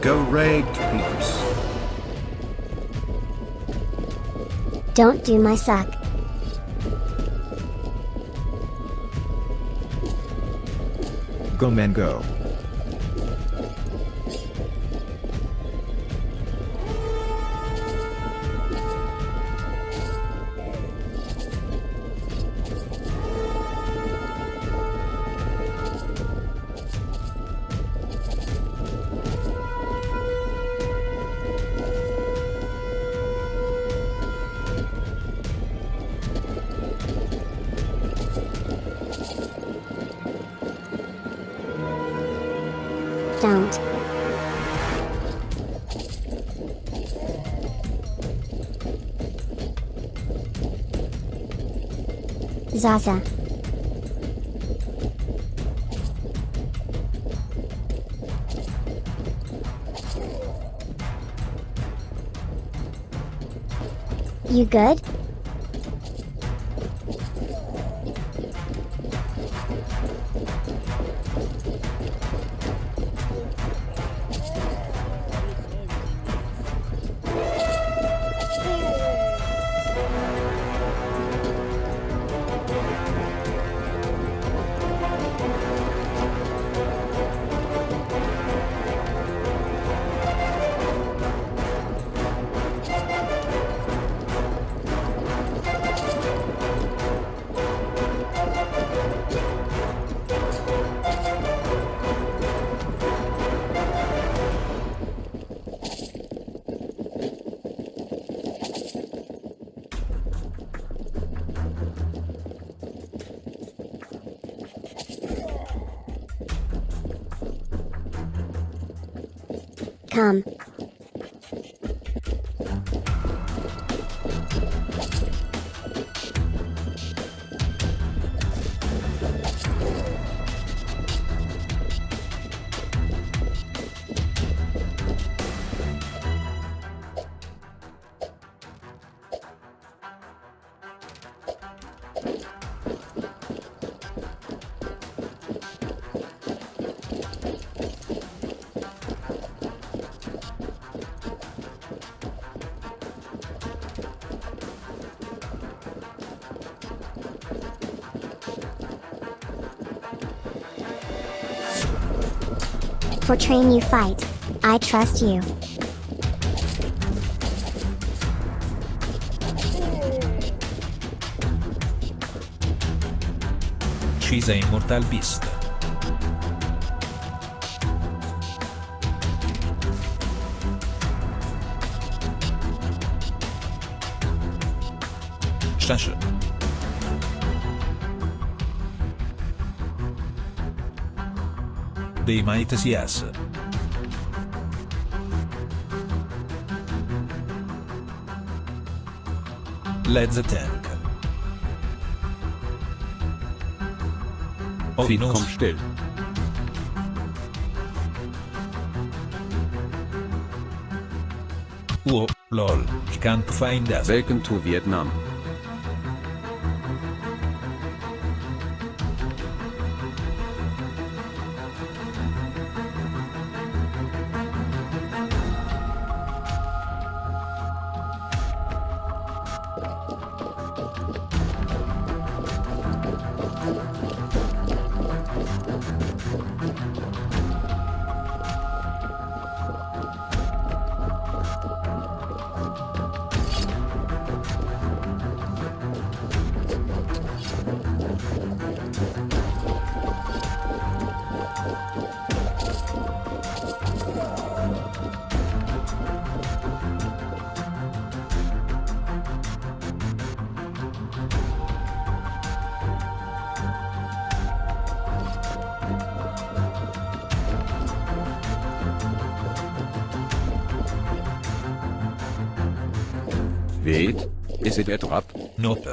Go raid peeps. Don't do my suck. Go man go. Don't. Zaza. You good? там For train you fight. I trust you. She's a immortal beast. Shush. They might yes. Let's tank. Feed, komm Ovinus. still. Whoa, lol, can't find us. Welcome to Vietnam. Wait, is it a trap? Nope.